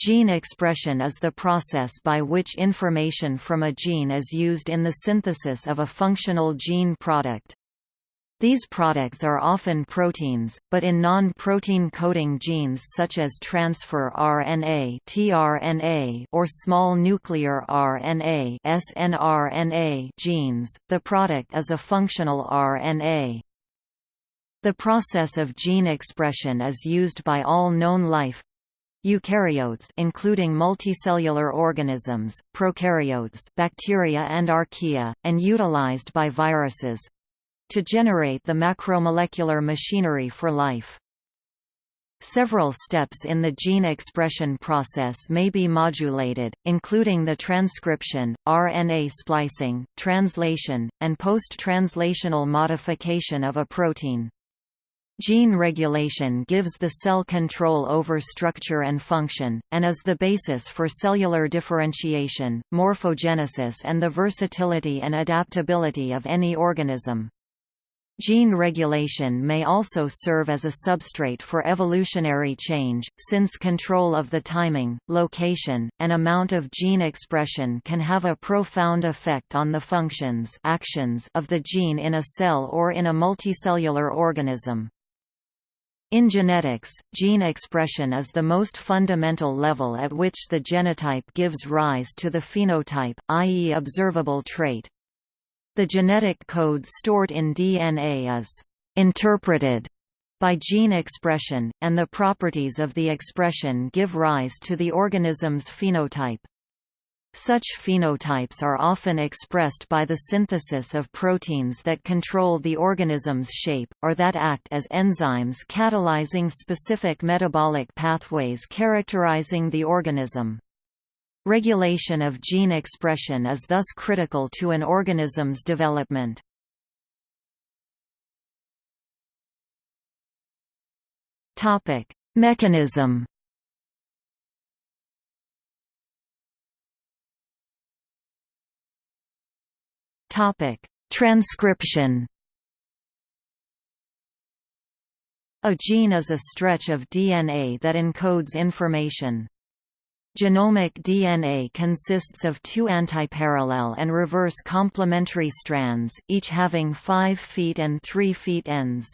Gene expression is the process by which information from a gene is used in the synthesis of a functional gene product. These products are often proteins, but in non-protein coding genes such as transfer RNA (tRNA) or small nuclear RNA (snRNA) genes, the product is a functional RNA. The process of gene expression is used by all known life eukaryotes including multicellular organisms, prokaryotes bacteria and archaea, and utilized by viruses, to generate the macromolecular machinery for life. Several steps in the gene expression process may be modulated, including the transcription, RNA splicing, translation, and post-translational modification of a protein. Gene regulation gives the cell control over structure and function, and is the basis for cellular differentiation, morphogenesis and the versatility and adaptability of any organism. Gene regulation may also serve as a substrate for evolutionary change, since control of the timing, location, and amount of gene expression can have a profound effect on the functions actions of the gene in a cell or in a multicellular organism. In genetics, gene expression is the most fundamental level at which the genotype gives rise to the phenotype, i.e. observable trait. The genetic code stored in DNA is «interpreted» by gene expression, and the properties of the expression give rise to the organism's phenotype. Such phenotypes are often expressed by the synthesis of proteins that control the organism's shape, or that act as enzymes catalyzing specific metabolic pathways characterizing the organism. Regulation of gene expression is thus critical to an organism's development. Topic: Mechanism. Topic: Transcription. A gene is a stretch of DNA that encodes information. Genomic DNA consists of two antiparallel and reverse complementary strands, each having 5' feet and 3' feet ends.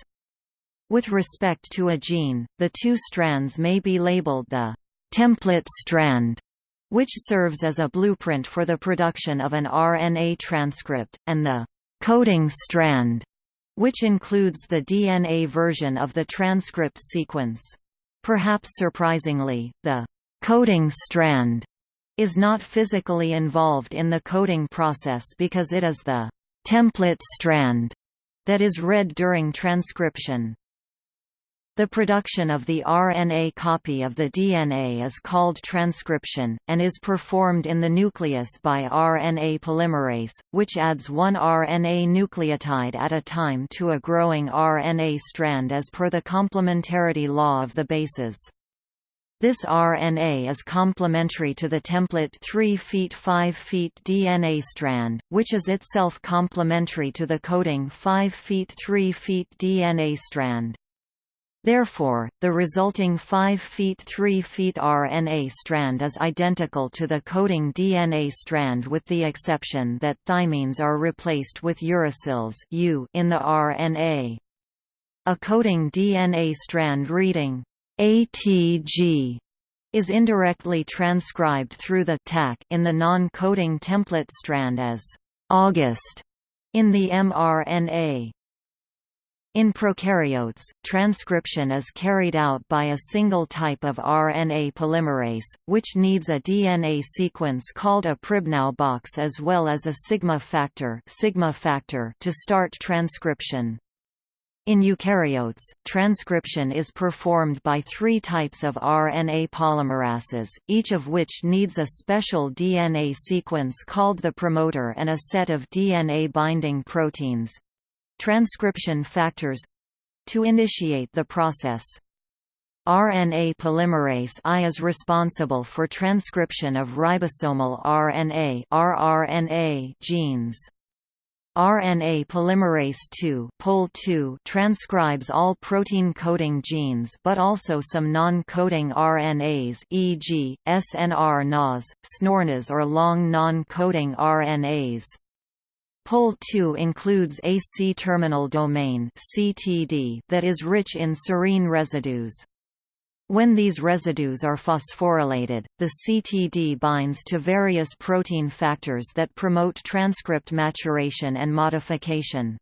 With respect to a gene, the two strands may be labeled the template strand, which serves as a blueprint for the production of an RNA transcript, and the coding strand, which includes the DNA version of the transcript sequence. Perhaps surprisingly, the coding strand is not physically involved in the coding process because it is the template strand that is read during transcription. The production of the RNA copy of the DNA is called transcription, and is performed in the nucleus by RNA polymerase, which adds one RNA nucleotide at a time to a growing RNA strand as per the complementarity law of the bases. This RNA is complementary to the template 3' 5' DNA strand, which is itself complementary to the coding 5' 3' DNA strand. Therefore, the resulting 5' feet 3' feet RNA strand is identical to the coding DNA strand with the exception that thymines are replaced with uracils U in the RNA. A coding DNA strand reading ATG is indirectly transcribed through the TAC in the non-coding template strand as August in the mRNA. In prokaryotes, transcription is carried out by a single type of RNA polymerase, which needs a DNA sequence called a Pribnow box as well as a sigma factor, sigma factor to start transcription. In eukaryotes, transcription is performed by three types of RNA polymerases, each of which needs a special DNA sequence called the promoter and a set of DNA-binding proteins—transcription factors—to initiate the process. RNA polymerase I is responsible for transcription of ribosomal RNA, rRNA genes. RNA polymerase II Pol transcribes all protein-coding genes but also some non-coding RNAs e.g., SNR-NAS, SNORNAS or long non-coding RNAs. Pol2 includes a C-terminal domain (CTD) that is rich in serine residues. When these residues are phosphorylated, the CTD binds to various protein factors that promote transcript maturation and modification.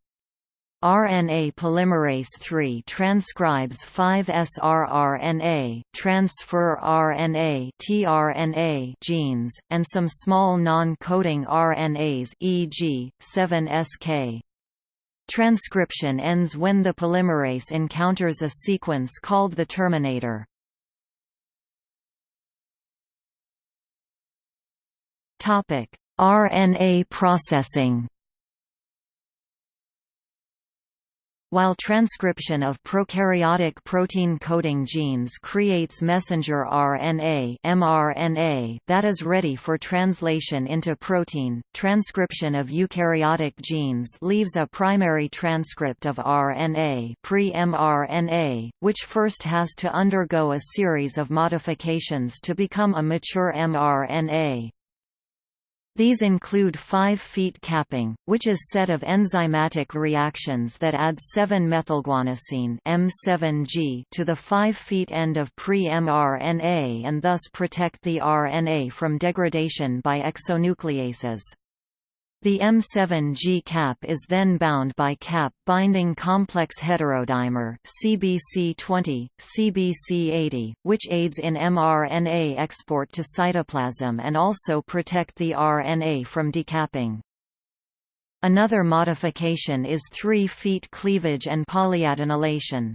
RNA polymerase III transcribes 5-srRNA, transfer RNA tRNA genes, and some small non-coding RNAs e.g., 7-SK. Transcription ends when the polymerase encounters a sequence called the terminator. RNA processing While transcription of prokaryotic protein-coding genes creates messenger RNA mRNA that is ready for translation into protein, transcription of eukaryotic genes leaves a primary transcript of RNA pre-mRNA, which first has to undergo a series of modifications to become a mature mRNA. These include five feet capping, which is set of enzymatic reactions that add 7-methylguanosine M7G to the five feet end of pre-mRNA and thus protect the RNA from degradation by exonucleases. The M7G cap is then bound by cap-binding complex heterodimer CBP20, CBP80, which aids in mRNA export to cytoplasm and also protect the RNA from decapping. Another modification is 3 feet cleavage and polyadenylation.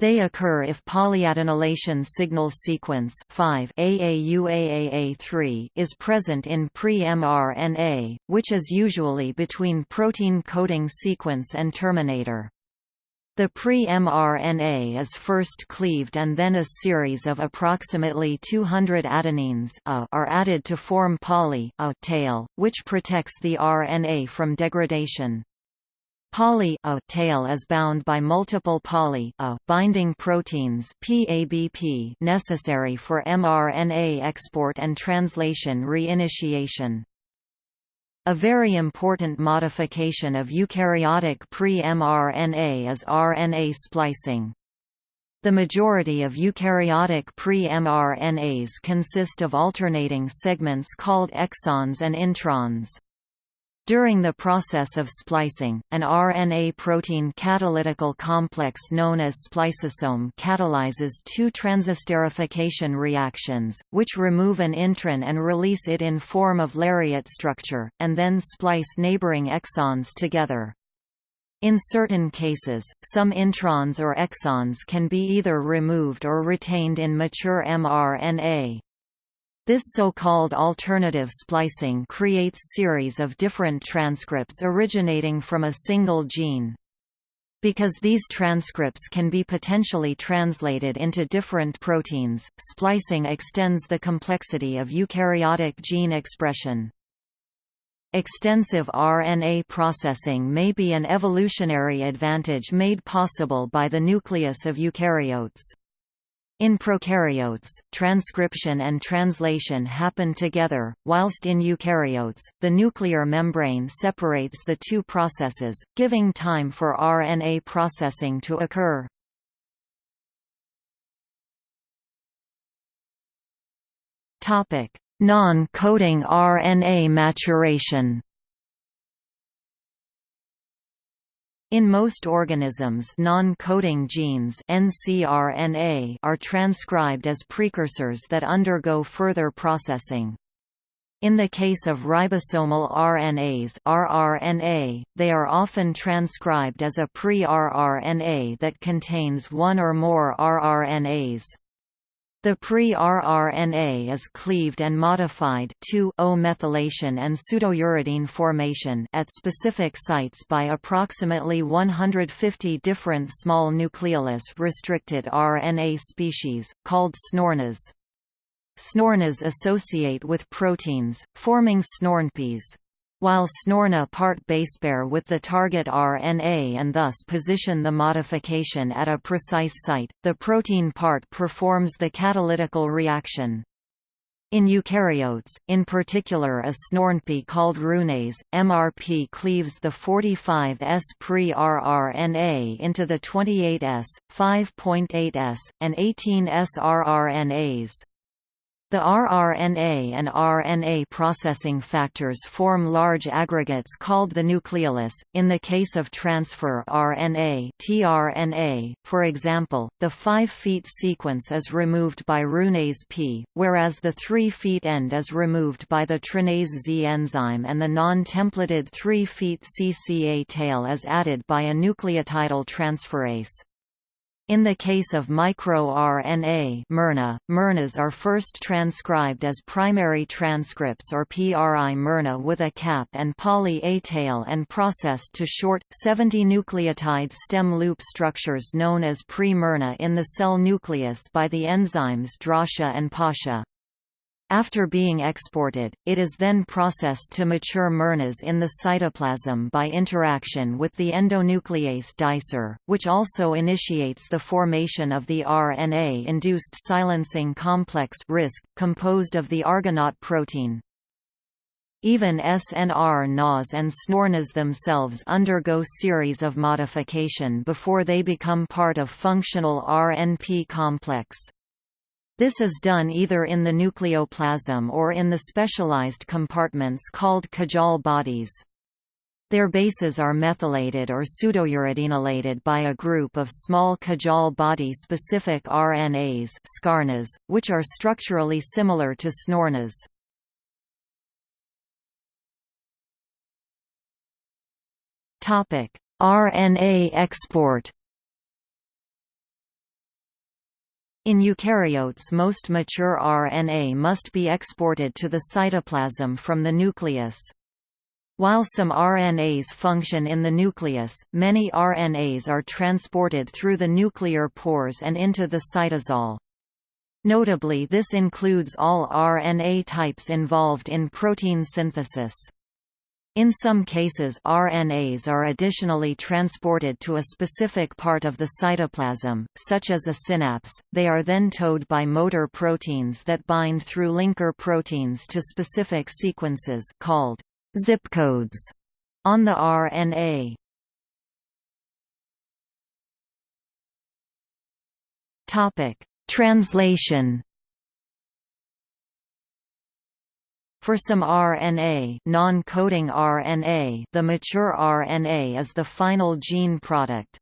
They occur if polyadenylation signal sequence 5 AAUAAA3 is present in pre-mRNA, which is usually between protein coding sequence and terminator. The pre-mRNA is first cleaved and then a series of approximately 200 adenines a are added to form poly a tail, which protects the RNA from degradation. Poly A tail is bound by multiple poly A binding proteins PABP necessary for mRNA export and translation reinitiation. A very important modification of eukaryotic pre-mRNA is RNA splicing. The majority of eukaryotic pre-mRNAs consist of alternating segments called exons and introns. During the process of splicing, an RNA-protein catalytical complex known as spliceosome catalyzes two transesterification reactions, which remove an intron and release it in form of lariat structure, and then splice neighboring exons together. In certain cases, some introns or exons can be either removed or retained in mature mRNA. This so-called alternative splicing creates series of different transcripts originating from a single gene. Because these transcripts can be potentially translated into different proteins, splicing extends the complexity of eukaryotic gene expression. Extensive RNA processing may be an evolutionary advantage made possible by the nucleus of eukaryotes. In prokaryotes, transcription and translation happen together, whilst in eukaryotes, the nuclear membrane separates the two processes, giving time for RNA processing to occur. Non-coding RNA maturation In most organisms non-coding genes ncRNA are transcribed as precursors that undergo further processing. In the case of ribosomal RNAs rRNA, they are often transcribed as a pre-rRNA that contains one or more rRNAs. The pre-rRNA is cleaved and modified to O-methylation and pseudouridine formation at specific sites by approximately 150 different small nucleolus-restricted RNA species, called SNORNAs. SNORNAs associate with proteins, forming SNORNPs. While SNORNA part basepair with the target RNA and thus position the modification at a precise site, the protein part performs the catalytical reaction. In eukaryotes, in particular a SNORNP called RNase, MRP cleaves the 45S pre-rRNA into the 28S, 5.8S, and 18S rRNAs. The rRNA and RNA processing factors form large aggregates called the nucleolus. In the case of transfer RNA (tRNA), for example, the 5' sequence is removed by RNase P, whereas the 3' end is removed by the tRNase Z enzyme and the non-templated 3' CCA tail is added by a nucleotidyl transferase. In the case of microRNA miRNA, miRNAs are first transcribed as primary transcripts or PRI miRNA with a cap and poly A tail and processed to short, 70-nucleotide stem loop structures known as pre-miRNA in the cell nucleus by the enzymes Drosha and PASHA. After being exported, it is then processed to mature miRNAs in the cytoplasm by interaction with the endonuclease dicer, which also initiates the formation of the RNA-induced silencing complex RISC, composed of the Argonaute protein. Even SNR NAS and SNORNAs themselves undergo series of modification before they become part of functional RNP complex. This is done either in the nucleoplasm or in the specialized compartments called Cajal bodies. Their bases are methylated or pseudouridinated by a group of small Cajal body-specific RNAs scarnas, which are structurally similar to SNORNAs. RNA export In eukaryotes most mature RNA must be exported to the cytoplasm from the nucleus. While some RNAs function in the nucleus, many RNAs are transported through the nuclear pores and into the cytosol. Notably this includes all RNA types involved in protein synthesis. In some cases RNAs are additionally transported to a specific part of the cytoplasm, such as a synapse, they are then towed by motor proteins that bind through linker proteins to specific sequences called zip codes on the RNA. Translation For some RNA, non-coding RNA, the mature RNA is the final gene product.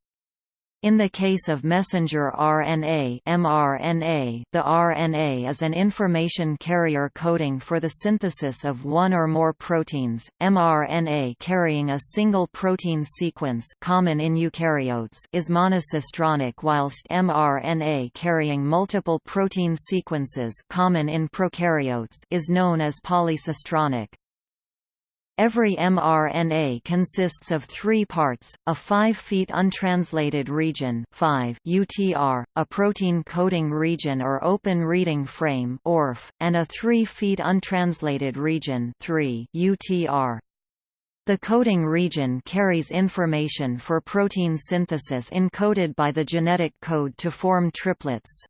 In the case of messenger RNA mRNA, the RNA is an information carrier coding for the synthesis of one or more proteins. mRNA carrying a single protein sequence common in eukaryotes is monocistronic whilst mRNA carrying multiple protein sequences common in prokaryotes is known as polycistronic. Every mRNA consists of three parts, a five feet untranslated region 5 UTR, a protein coding region or open reading frame ORF, and a three feet untranslated region 3 UTR. The coding region carries information for protein synthesis encoded by the genetic code to form triplets.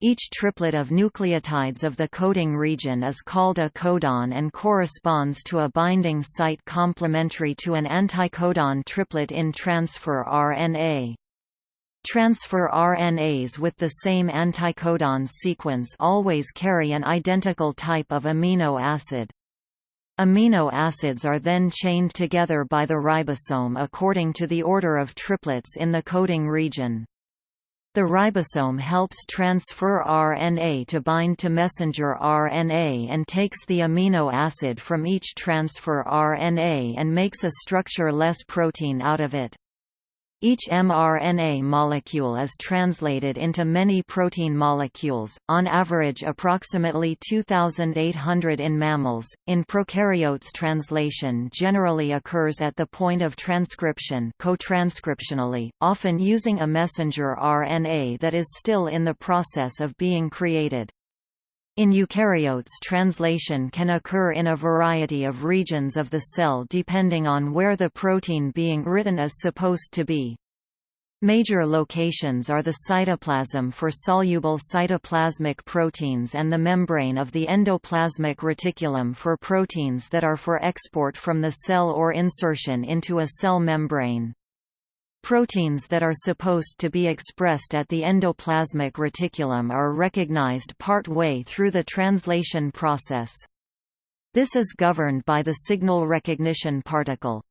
Each triplet of nucleotides of the coding region is called a codon and corresponds to a binding site complementary to an anticodon triplet in transfer RNA. Transfer RNAs with the same anticodon sequence always carry an identical type of amino acid. Amino acids are then chained together by the ribosome according to the order of triplets in the coding region. The ribosome helps transfer RNA to bind to messenger RNA and takes the amino acid from each transfer RNA and makes a structure-less protein out of it. Each mRNA molecule is translated into many protein molecules, on average approximately 2,800 in mammals. In prokaryotes, translation generally occurs at the point of transcription, co-transcriptionally, often using a messenger RNA that is still in the process of being created. In eukaryotes translation can occur in a variety of regions of the cell depending on where the protein being written is supposed to be. Major locations are the cytoplasm for soluble cytoplasmic proteins and the membrane of the endoplasmic reticulum for proteins that are for export from the cell or insertion into a cell membrane. Proteins that are supposed to be expressed at the endoplasmic reticulum are recognized part way through the translation process. This is governed by the signal recognition particle.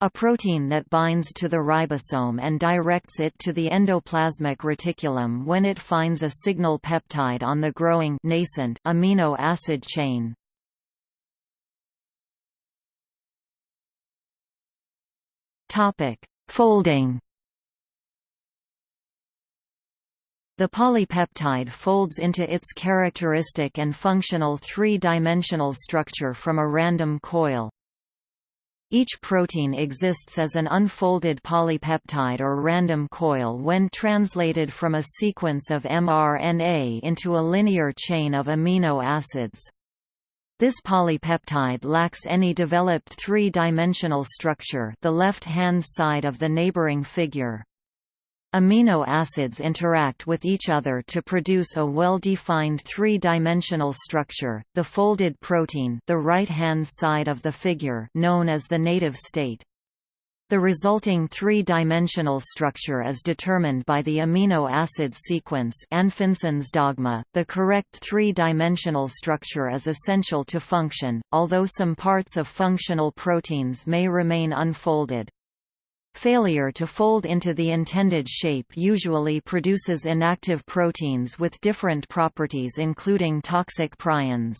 A protein that binds to the ribosome and directs it to the endoplasmic reticulum when it finds a signal peptide on the growing nascent amino acid chain. Topic: Folding The polypeptide folds into its characteristic and functional three-dimensional structure from a random coil. Each protein exists as an unfolded polypeptide or random coil when translated from a sequence of mRNA into a linear chain of amino acids. This polypeptide lacks any developed three-dimensional structure the left-hand side of the neighboring figure. Amino acids interact with each other to produce a well-defined three-dimensional structure, the folded protein the right-hand side of the figure known as the native state. The resulting three-dimensional structure is determined by the amino acid sequence Anfinsen's dogma. The correct three-dimensional structure is essential to function, although some parts of functional proteins may remain unfolded. Failure to fold into the intended shape usually produces inactive proteins with different properties including toxic prions.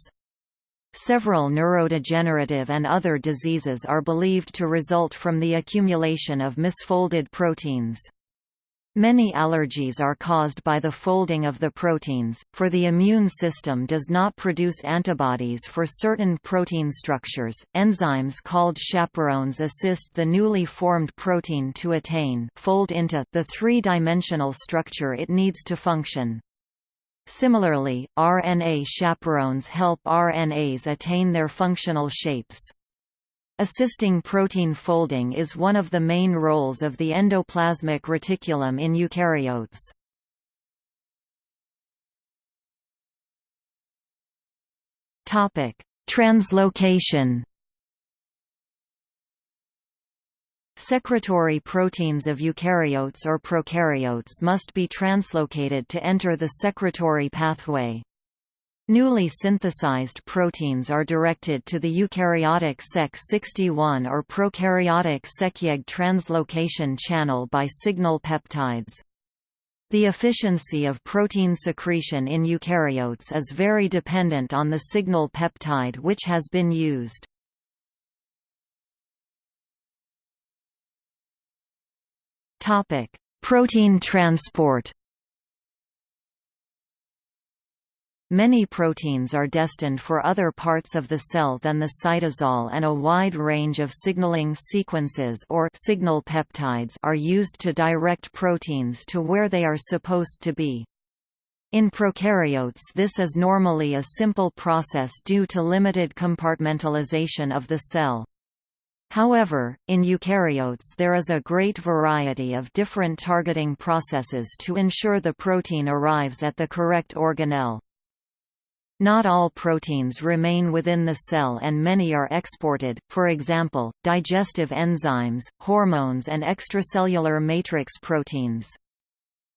Several neurodegenerative and other diseases are believed to result from the accumulation of misfolded proteins. Many allergies are caused by the folding of the proteins, for the immune system does not produce antibodies for certain protein structures. Enzymes called chaperones assist the newly formed protein to attain fold into the three-dimensional structure it needs to function. Similarly, RNA chaperones help RNAs attain their functional shapes. Assisting protein folding is one of the main roles of the endoplasmic reticulum in eukaryotes. Translocation Secretory proteins of eukaryotes or prokaryotes must be translocated to enter the secretory pathway. Newly synthesized proteins are directed to the eukaryotic Sec61 or prokaryotic SECyEG translocation channel by signal peptides. The efficiency of protein secretion in eukaryotes is very dependent on the signal peptide which has been used. Topic: Protein transport. Many proteins are destined for other parts of the cell than the cytosol and a wide range of signaling sequences or signal peptides are used to direct proteins to where they are supposed to be. In prokaryotes this is normally a simple process due to limited compartmentalization of the cell. However, in eukaryotes there is a great variety of different targeting processes to ensure the protein arrives at the correct organelle. Not all proteins remain within the cell and many are exported, for example, digestive enzymes, hormones and extracellular matrix proteins.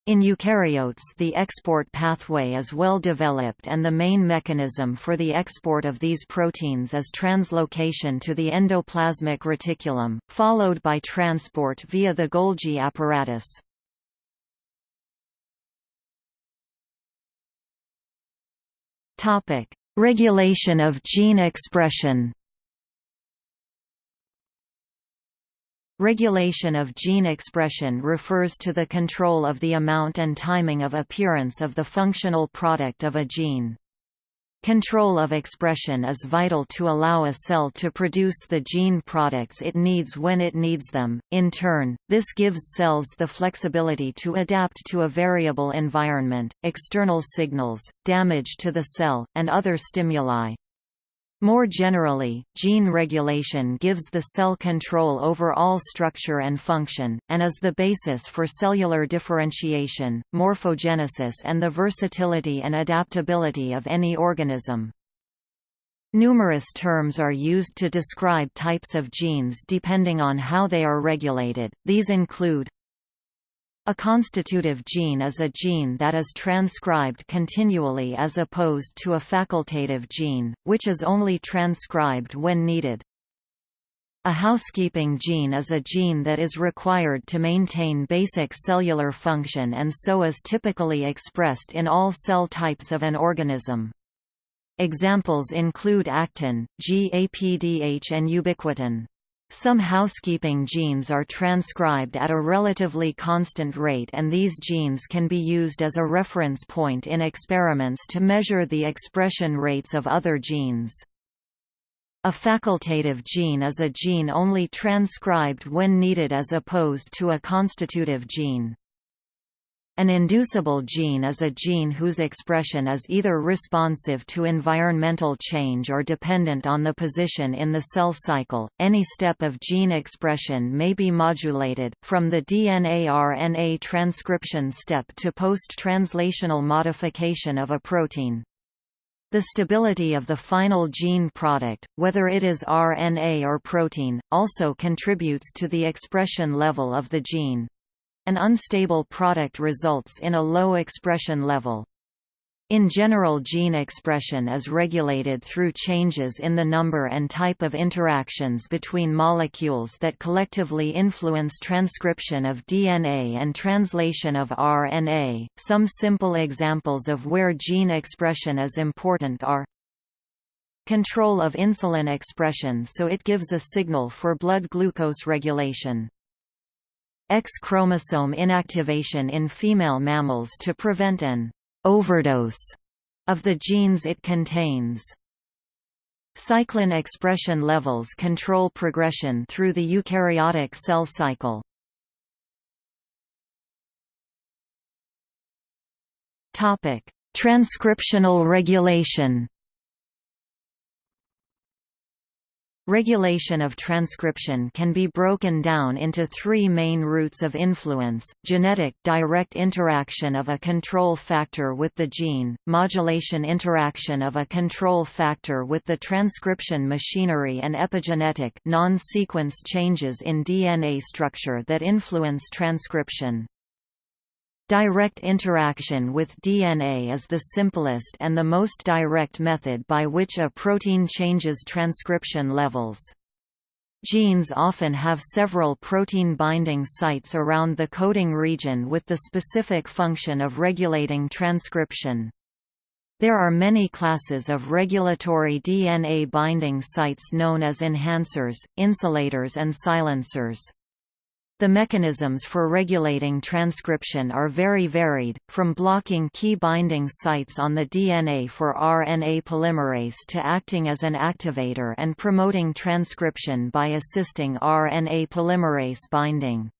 In eukaryotes the export pathway is well developed and the main mechanism for the export of these proteins is translocation to the endoplasmic reticulum, followed by transport via the Golgi apparatus. Regulation of gene expression Regulation of gene expression refers to the control of the amount and timing of appearance of the functional product of a gene. Control of expression is vital to allow a cell to produce the gene products it needs when it needs them. In turn, this gives cells the flexibility to adapt to a variable environment, external signals, damage to the cell, and other stimuli. More generally, gene regulation gives the cell control over all structure and function, and is the basis for cellular differentiation, morphogenesis and the versatility and adaptability of any organism. Numerous terms are used to describe types of genes depending on how they are regulated, these include a constitutive gene is a gene that is transcribed continually as opposed to a facultative gene, which is only transcribed when needed. A housekeeping gene is a gene that is required to maintain basic cellular function and so is typically expressed in all cell types of an organism. Examples include actin, GAPDH and ubiquitin. Some housekeeping genes are transcribed at a relatively constant rate and these genes can be used as a reference point in experiments to measure the expression rates of other genes. A facultative gene is a gene only transcribed when needed as opposed to a constitutive gene. An inducible gene is a gene whose expression is either responsive to environmental change or dependent on the position in the cell cycle. Any step of gene expression may be modulated, from the DNA-RNA transcription step to post-translational modification of a protein. The stability of the final gene product, whether it is RNA or protein, also contributes to the expression level of the gene. An unstable product results in a low expression level. In general gene expression is regulated through changes in the number and type of interactions between molecules that collectively influence transcription of DNA and translation of RNA. Some simple examples of where gene expression is important are Control of insulin expression so it gives a signal for blood glucose regulation. X chromosome inactivation in female mammals to prevent an overdose of the genes it contains. Cyclin expression levels control progression through the eukaryotic cell cycle. Topic: Transcriptional regulation. Regulation of transcription can be broken down into three main routes of influence, genetic direct interaction of a control factor with the gene, modulation interaction of a control factor with the transcription machinery and epigenetic non-sequence changes in DNA structure that influence transcription. Direct interaction with DNA is the simplest and the most direct method by which a protein changes transcription levels. Genes often have several protein binding sites around the coding region with the specific function of regulating transcription. There are many classes of regulatory DNA binding sites known as enhancers, insulators and silencers. The mechanisms for regulating transcription are very varied, from blocking key binding sites on the DNA for RNA polymerase to acting as an activator and promoting transcription by assisting RNA polymerase binding.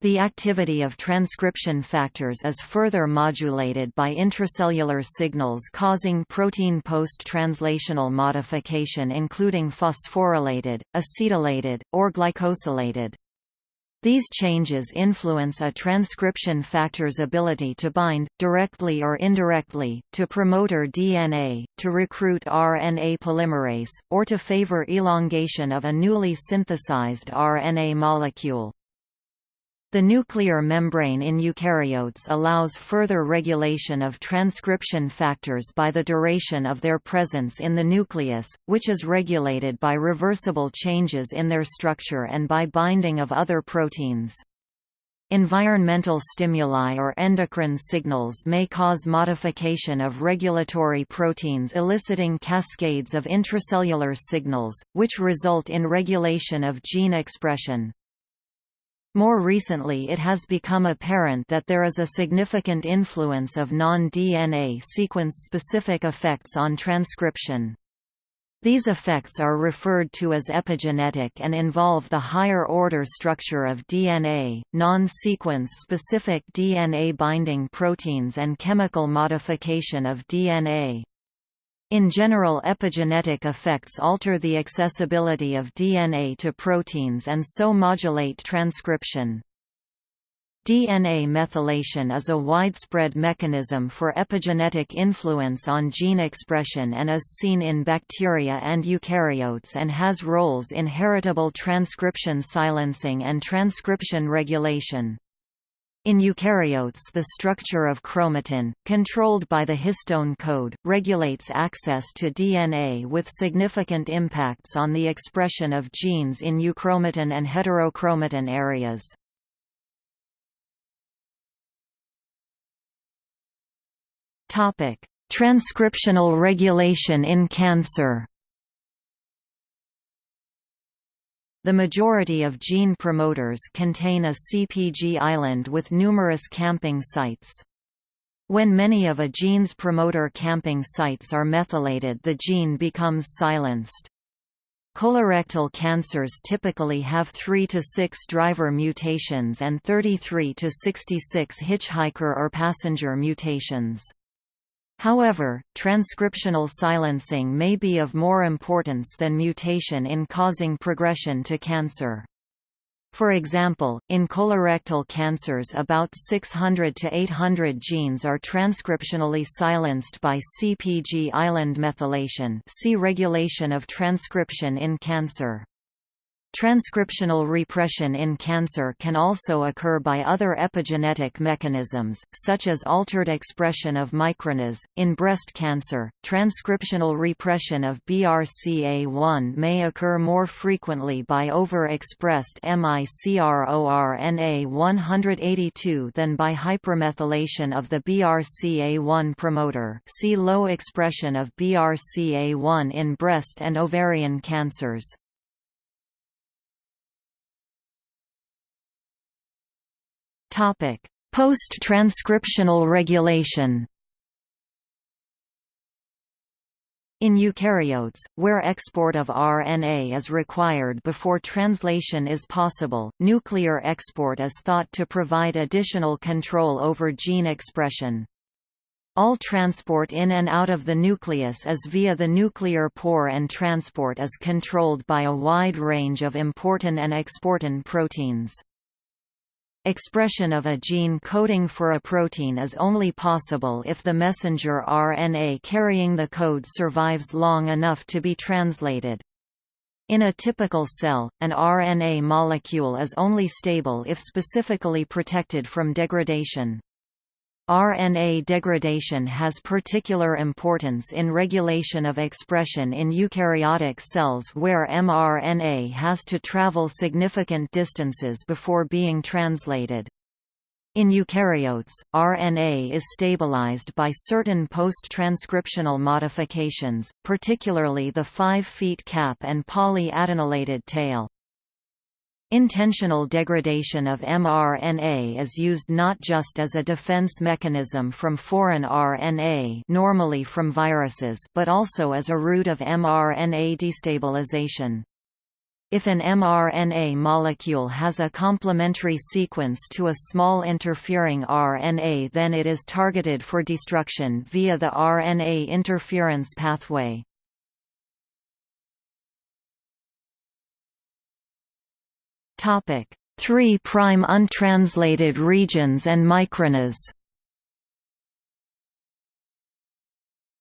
The activity of transcription factors is further modulated by intracellular signals causing protein post-translational modification including phosphorylated, acetylated, or glycosylated. These changes influence a transcription factor's ability to bind, directly or indirectly, to promoter DNA, to recruit RNA polymerase, or to favor elongation of a newly synthesized RNA molecule. The nuclear membrane in eukaryotes allows further regulation of transcription factors by the duration of their presence in the nucleus, which is regulated by reversible changes in their structure and by binding of other proteins. Environmental stimuli or endocrine signals may cause modification of regulatory proteins eliciting cascades of intracellular signals, which result in regulation of gene expression. More recently it has become apparent that there is a significant influence of non-DNA sequence-specific effects on transcription. These effects are referred to as epigenetic and involve the higher-order structure of DNA, non-sequence specific DNA binding proteins and chemical modification of DNA. In general epigenetic effects alter the accessibility of DNA to proteins and so modulate transcription. DNA methylation is a widespread mechanism for epigenetic influence on gene expression and is seen in bacteria and eukaryotes and has roles in heritable transcription silencing and transcription regulation. In eukaryotes the structure of chromatin, controlled by the histone code, regulates access to DNA with significant impacts on the expression of genes in euchromatin and heterochromatin areas. Transcriptional regulation in cancer The majority of gene promoters contain a CPG island with numerous camping sites. When many of a gene's promoter camping sites are methylated the gene becomes silenced. Colorectal cancers typically have 3 to 6 driver mutations and 33 to 66 hitchhiker or passenger mutations. However, transcriptional silencing may be of more importance than mutation in causing progression to cancer. For example, in colorectal cancers about 600 to 800 genes are transcriptionally silenced by CPG island methylation see regulation of transcription in cancer. Transcriptional repression in cancer can also occur by other epigenetic mechanisms, such as altered expression of microRNAs. In breast cancer, transcriptional repression of BRCA1 may occur more frequently by overexpressed MICRORNA 182 than by hypermethylation of the BRCA1 promoter. See low expression of BRCA1 in breast and ovarian cancers. Post-transcriptional regulation In eukaryotes, where export of RNA is required before translation is possible, nuclear export is thought to provide additional control over gene expression. All transport in and out of the nucleus is via the nuclear pore and transport is controlled by a wide range of importin and exportin proteins. Expression of a gene coding for a protein is only possible if the messenger RNA carrying the code survives long enough to be translated. In a typical cell, an RNA molecule is only stable if specifically protected from degradation. RNA degradation has particular importance in regulation of expression in eukaryotic cells where mRNA has to travel significant distances before being translated. In eukaryotes, RNA is stabilized by certain post-transcriptional modifications, particularly the 5' cap and polyadenylated tail. Intentional degradation of mRNA is used not just as a defense mechanism from foreign RNA normally from viruses but also as a route of mRNA destabilization. If an mRNA molecule has a complementary sequence to a small interfering RNA then it is targeted for destruction via the RNA interference pathway. 3' prime untranslated regions and microRNAs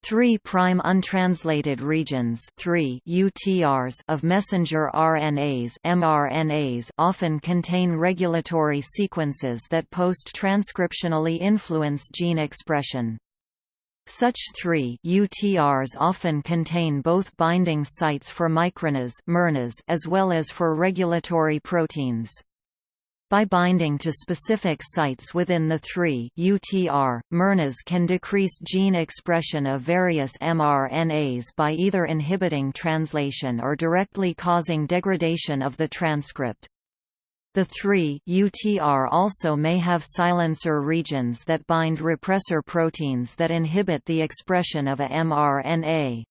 3' prime untranslated regions 3 UTRs of messenger RNAs mRNAs often contain regulatory sequences that post-transcriptionally influence gene expression. Such 3 UTRs often contain both binding sites for microRNAs as well as for regulatory proteins. By binding to specific sites within the 3 UTR, miRNAs can decrease gene expression of various mRNAs by either inhibiting translation or directly causing degradation of the transcript. The 3 UTR also may have silencer regions that bind repressor proteins that inhibit the expression of a mRNA.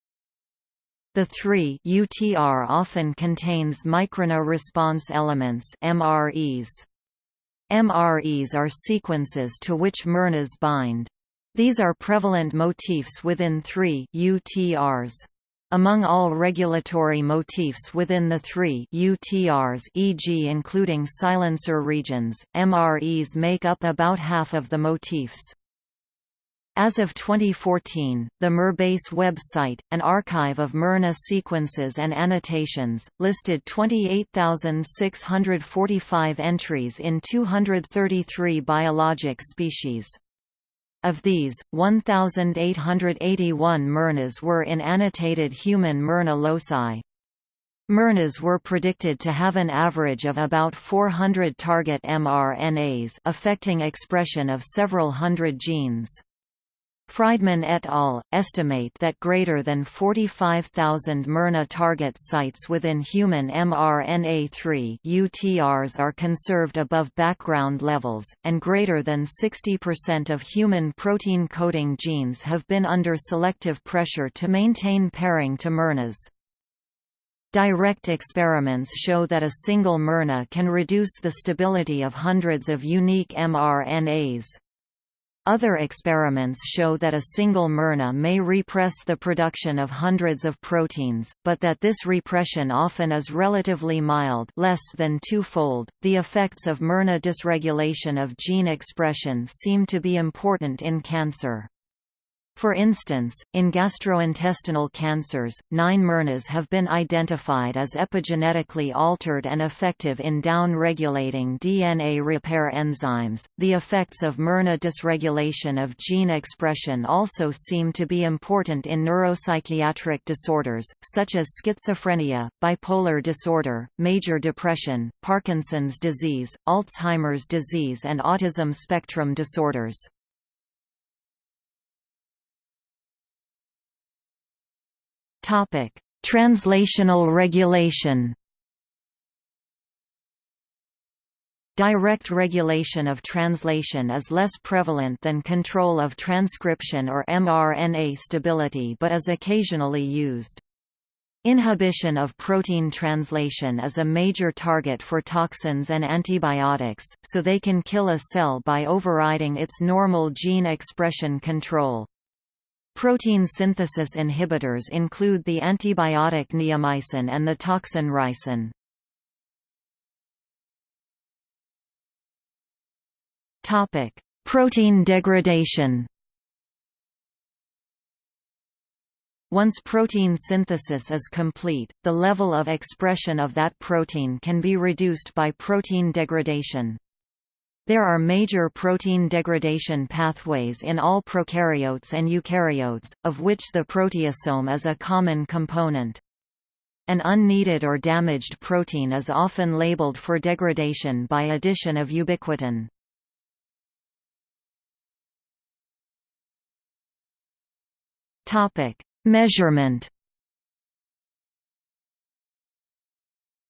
The 3 UTR often contains microRNA response elements MREs. MREs are sequences to which miRNAs bind. These are prevalent motifs within 3 UTRs. Among all regulatory motifs within the three UTRs e.g. including silencer regions, MREs make up about half of the motifs. As of 2014, the miRBase website, an archive of miRNA sequences and annotations, listed 28,645 entries in 233 biologic species. Of these, 1,881 miRNAs were in annotated human miRNA loci. miRNAs were predicted to have an average of about 400 target mRNAs affecting expression of several hundred genes. Friedman et al. estimate that greater than 45,000 miRNA target sites within human mRNA-3 UTRs are conserved above background levels, and greater than 60% of human protein coding genes have been under selective pressure to maintain pairing to miRNAs. Direct experiments show that a single miRNA can reduce the stability of hundreds of unique mRNAs. Other experiments show that a single miRNA may repress the production of hundreds of proteins, but that this repression often is relatively mild less than twofold. The effects of miRNA dysregulation of gene expression seem to be important in cancer. For instance, in gastrointestinal cancers, nine miRNAs have been identified as epigenetically altered and effective in down-regulating DNA repair enzymes. The effects of miRNA dysregulation of gene expression also seem to be important in neuropsychiatric disorders, such as schizophrenia, bipolar disorder, major depression, Parkinson's disease, Alzheimer's disease and autism spectrum disorders. Topic: Translational regulation. Direct regulation of translation is less prevalent than control of transcription or mRNA stability but is occasionally used. Inhibition of protein translation is a major target for toxins and antibiotics, so they can kill a cell by overriding its normal gene expression control. Protein synthesis inhibitors include the antibiotic neomycin and the toxin ricin. Topic: Protein degradation. Once protein synthesis is complete, the level of expression of that protein can be reduced by protein degradation. There are major protein degradation pathways in all prokaryotes and eukaryotes, of which the proteasome is a common component. An unneeded or damaged protein is often labeled for degradation by addition of ubiquitin. Measurement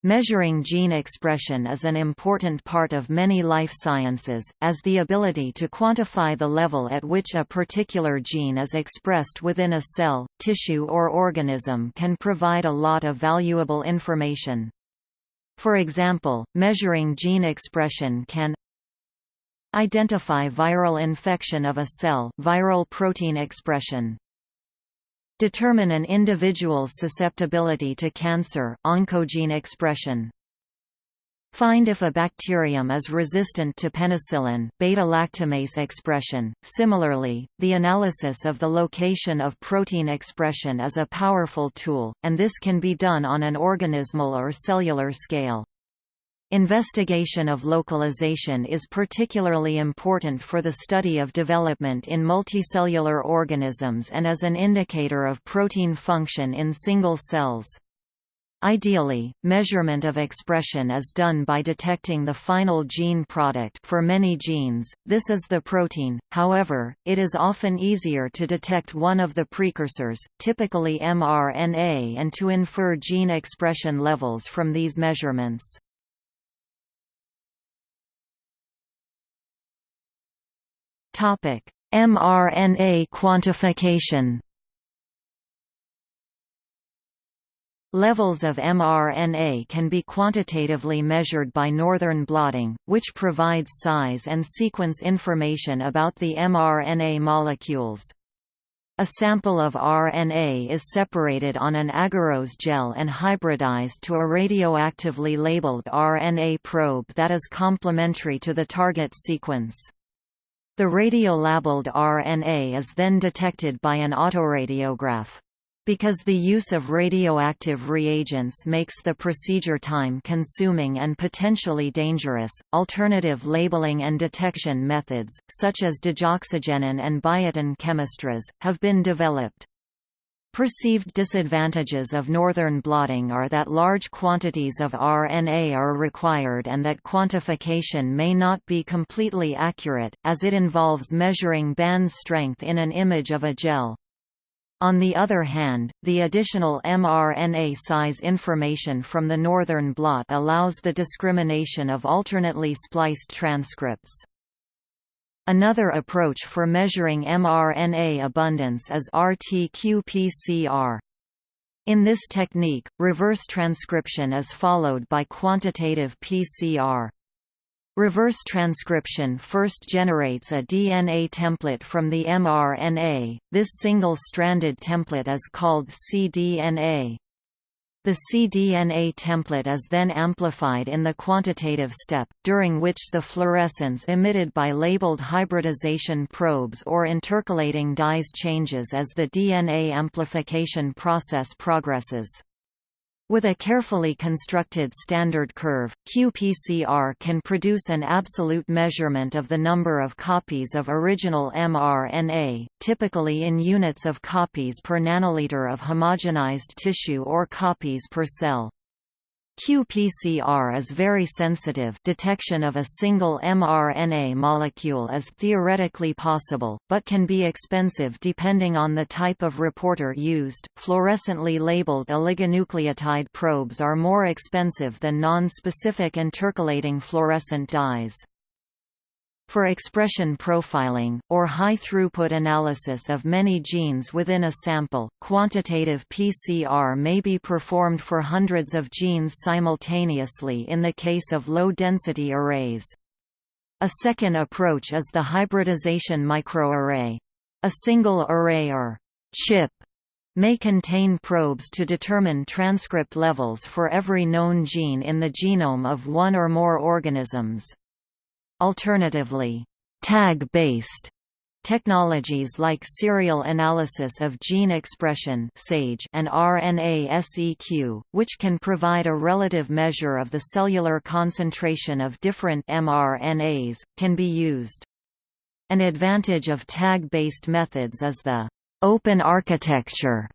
Measuring gene expression is an important part of many life sciences, as the ability to quantify the level at which a particular gene is expressed within a cell, tissue or organism can provide a lot of valuable information. For example, measuring gene expression can identify viral infection of a cell viral protein expression, Determine an individual's susceptibility to cancer oncogene expression. Find if a bacterium is resistant to penicillin beta-lactamase expression. Similarly, the analysis of the location of protein expression is a powerful tool, and this can be done on an organismal or cellular scale. Investigation of localization is particularly important for the study of development in multicellular organisms and as an indicator of protein function in single cells. Ideally, measurement of expression is done by detecting the final gene product for many genes, this is the protein, however, it is often easier to detect one of the precursors, typically mRNA and to infer gene expression levels from these measurements. mRNA quantification Levels of mRNA can be quantitatively measured by northern blotting, which provides size and sequence information about the mRNA molecules. A sample of RNA is separated on an agarose gel and hybridized to a radioactively labeled RNA probe that is complementary to the target sequence. The radiolabeled RNA is then detected by an autoradiograph. Because the use of radioactive reagents makes the procedure time-consuming and potentially dangerous, alternative labeling and detection methods, such as digoxigenin and biotin chemistries, have been developed. Perceived disadvantages of northern blotting are that large quantities of RNA are required and that quantification may not be completely accurate, as it involves measuring band strength in an image of a gel. On the other hand, the additional mRNA size information from the northern blot allows the discrimination of alternately spliced transcripts. Another approach for measuring mRNA abundance is RT-qPCR. In this technique, reverse transcription is followed by quantitative PCR. Reverse transcription first generates a DNA template from the mRNA, this single-stranded template is called cDNA. The cDNA template is then amplified in the quantitative step, during which the fluorescence emitted by labeled hybridization probes or intercalating dyes changes as the DNA amplification process progresses. With a carefully constructed standard curve, qPCR can produce an absolute measurement of the number of copies of original mRNA, typically in units of copies per nanoliter of homogenized tissue or copies per cell. qPCR is very sensitive detection of a single mRNA molecule is theoretically possible, but can be expensive depending on the type of reporter used. Fluorescently labeled oligonucleotide probes are more expensive than non-specific intercalating fluorescent dyes. For expression profiling, or high-throughput analysis of many genes within a sample, quantitative PCR may be performed for hundreds of genes simultaneously in the case of low-density arrays. A second approach is the hybridization microarray. A single array or chip may contain probes to determine transcript levels for every known gene in the genome of one or more organisms. Alternatively, tag-based Technologies like serial analysis of gene expression and RNA-seq, which can provide a relative measure of the cellular concentration of different mRNAs, can be used. An advantage of tag-based methods is the open architecture,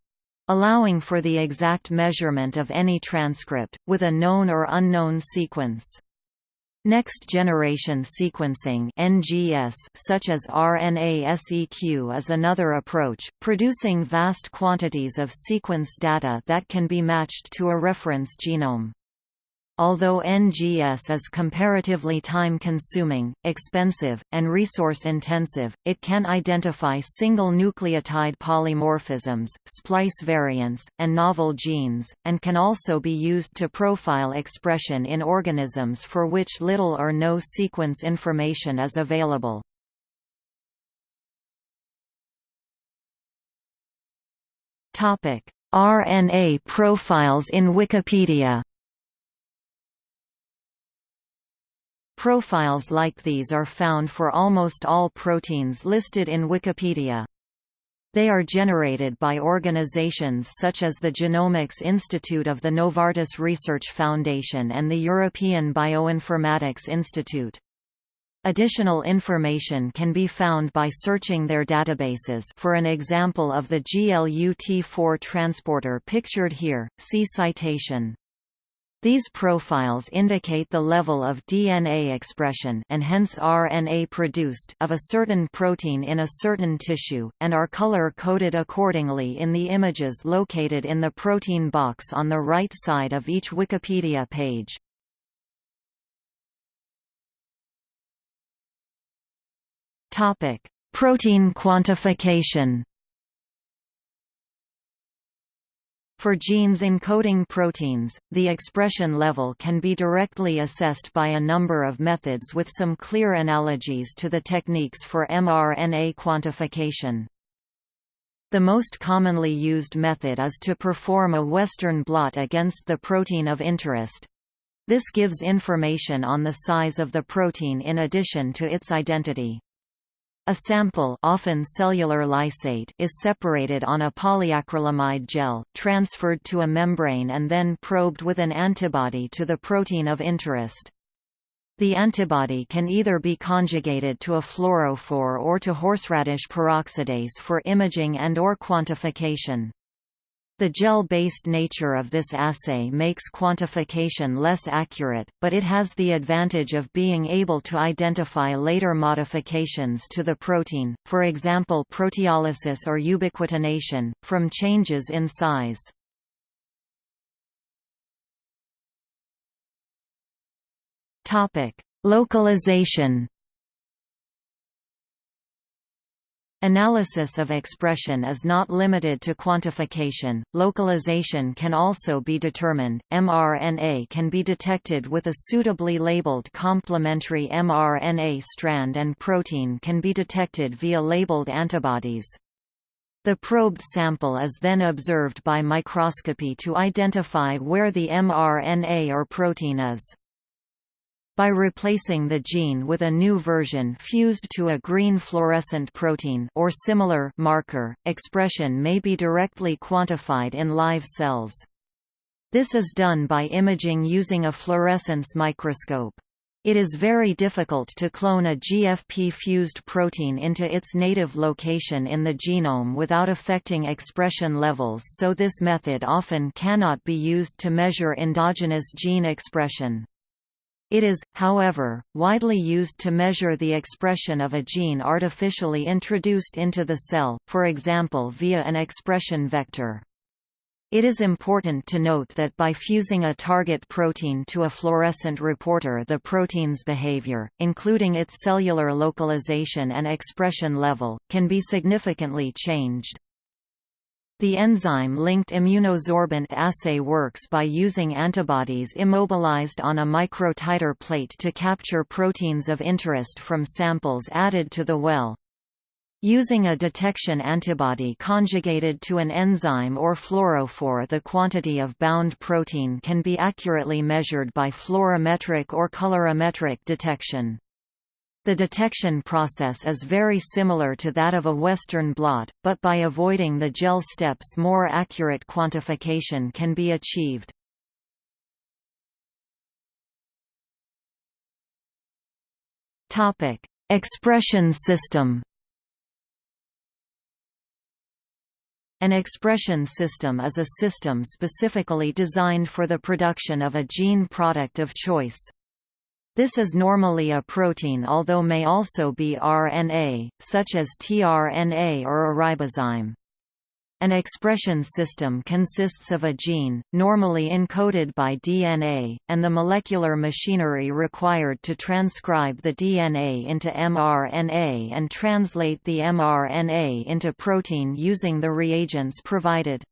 allowing for the exact measurement of any transcript, with a known or unknown sequence. Next-generation sequencing (NGS), such as RNA-seq, is another approach, producing vast quantities of sequence data that can be matched to a reference genome. Although NGS is comparatively time-consuming, expensive, and resource-intensive, it can identify single nucleotide polymorphisms, splice variants, and novel genes, and can also be used to profile expression in organisms for which little or no sequence information is available. RNA profiles in Wikipedia Profiles like these are found for almost all proteins listed in Wikipedia. They are generated by organizations such as the Genomics Institute of the Novartis Research Foundation and the European Bioinformatics Institute. Additional information can be found by searching their databases for an example of the GLUT4 transporter pictured here, see citation. These profiles indicate the level of DNA expression and hence RNA produced of a certain protein in a certain tissue, and are color-coded accordingly in the images located in the protein box on the right side of each Wikipedia page. Protein quantification For genes encoding proteins, the expression level can be directly assessed by a number of methods with some clear analogies to the techniques for mRNA quantification. The most commonly used method is to perform a Western blot against the protein of interest. This gives information on the size of the protein in addition to its identity. A sample often cellular lysate is separated on a polyacrylamide gel, transferred to a membrane and then probed with an antibody to the protein of interest. The antibody can either be conjugated to a fluorophore or to horseradish peroxidase for imaging and or quantification. The gel-based nature of this assay makes quantification less accurate, but it has the advantage of being able to identify later modifications to the protein, for example proteolysis or ubiquitination, from changes in size. Localization Analysis of expression is not limited to quantification, localization can also be determined. mRNA can be detected with a suitably labeled complementary mRNA strand and protein can be detected via labeled antibodies. The probed sample is then observed by microscopy to identify where the mRNA or protein is. By replacing the gene with a new version fused to a green fluorescent protein or similar marker, expression may be directly quantified in live cells. This is done by imaging using a fluorescence microscope. It is very difficult to clone a GFP-fused protein into its native location in the genome without affecting expression levels so this method often cannot be used to measure endogenous gene expression. It is, however, widely used to measure the expression of a gene artificially introduced into the cell, for example via an expression vector. It is important to note that by fusing a target protein to a fluorescent reporter the protein's behavior, including its cellular localization and expression level, can be significantly changed. The enzyme-linked immunosorbent assay works by using antibodies immobilized on a microtiter plate to capture proteins of interest from samples added to the well. Using a detection antibody conjugated to an enzyme or fluorophore the quantity of bound protein can be accurately measured by fluorometric or colorimetric detection. The detection process is very similar to that of a Western blot, but by avoiding the gel steps more accurate quantification can be achieved. Expression system An expression system is a system specifically designed for the production of a gene product of choice. This is normally a protein although may also be RNA, such as tRNA or a ribozyme. An expression system consists of a gene, normally encoded by DNA, and the molecular machinery required to transcribe the DNA into mRNA and translate the mRNA into protein using the reagents provided.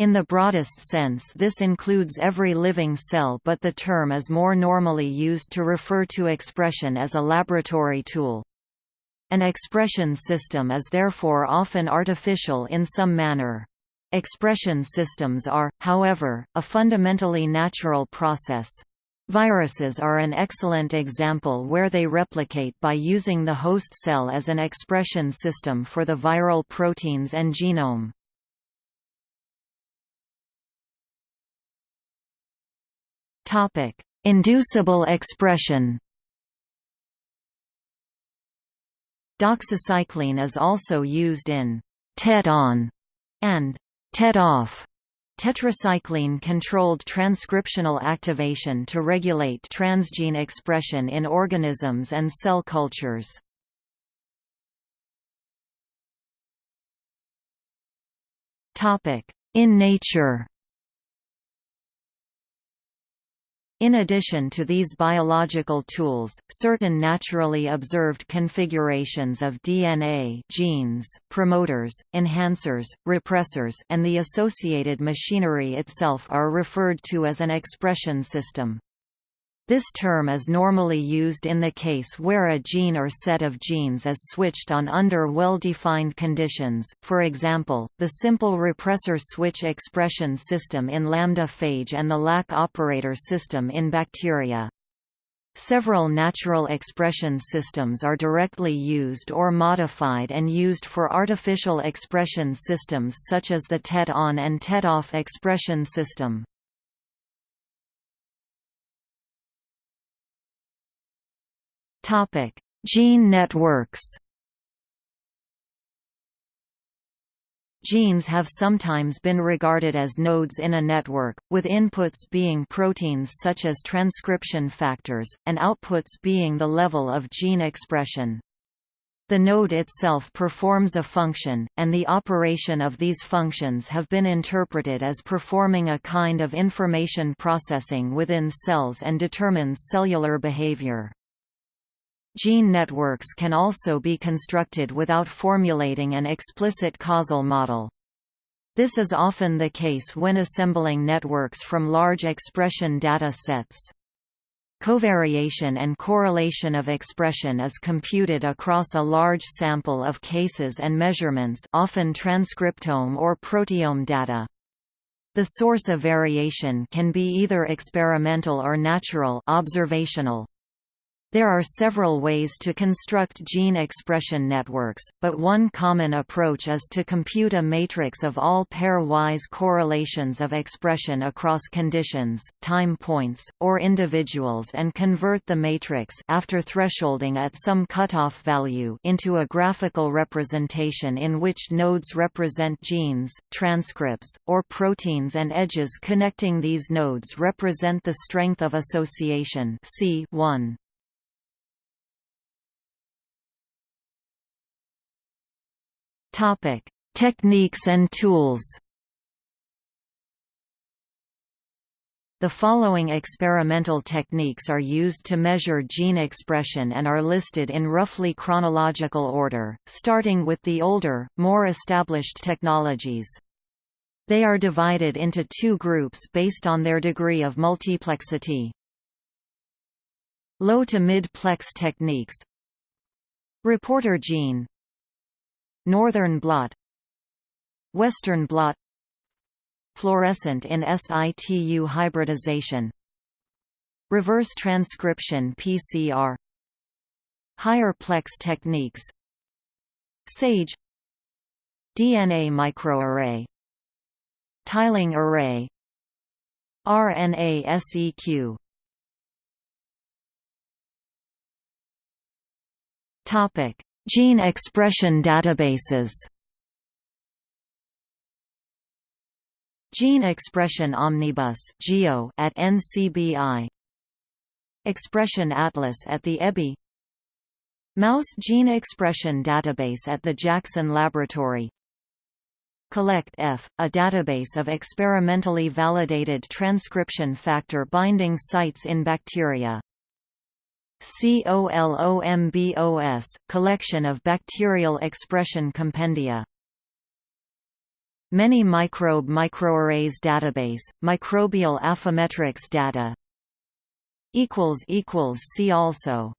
In the broadest sense this includes every living cell but the term is more normally used to refer to expression as a laboratory tool. An expression system is therefore often artificial in some manner. Expression systems are, however, a fundamentally natural process. Viruses are an excellent example where they replicate by using the host cell as an expression system for the viral proteins and genome. Topic: Inducible expression. Doxycycline is also used in TET-on and TET-off tetracycline-controlled transcriptional activation to regulate transgene expression in organisms and cell cultures. In nature In addition to these biological tools, certain naturally observed configurations of DNA genes, promoters, enhancers, repressors and the associated machinery itself are referred to as an expression system. This term is normally used in the case where a gene or set of genes is switched on under well-defined conditions, for example, the simple repressor switch expression system in lambda phage and the lac operator system in bacteria. Several natural expression systems are directly used or modified and used for artificial expression systems such as the TET-on and TET-off expression system. Topic: Gene networks. Genes have sometimes been regarded as nodes in a network, with inputs being proteins such as transcription factors, and outputs being the level of gene expression. The node itself performs a function, and the operation of these functions have been interpreted as performing a kind of information processing within cells and determines cellular behavior. Gene networks can also be constructed without formulating an explicit causal model. This is often the case when assembling networks from large expression data sets. Covariation and correlation of expression is computed across a large sample of cases and measurements often transcriptome or proteome data. The source of variation can be either experimental or natural observational. There are several ways to construct gene expression networks, but one common approach is to compute a matrix of all pairwise correlations of expression across conditions, time points, or individuals and convert the matrix after thresholding at some cutoff value into a graphical representation in which nodes represent genes, transcripts, or proteins and edges connecting these nodes represent the strength of association C1. Topic: Techniques and tools. The following experimental techniques are used to measure gene expression and are listed in roughly chronological order, starting with the older, more established technologies. They are divided into two groups based on their degree of multiplexity. Low to mid-plex techniques Reporter gene Northern blot Western blot Fluorescent in situ hybridization Reverse transcription PCR Higher plex techniques SAGE DNA microarray Tiling array RNA-seq Topic Gene expression databases. Gene Expression Omnibus (GEO) at NCBI Expression Atlas at the EBI Mouse Gene Expression Database at the Jackson Laboratory. CollectF, a database of experimentally validated transcription factor binding sites in bacteria COLOMBOS, collection of bacterial expression compendia. Many microbe microarrays database, microbial Affymetrix data. See also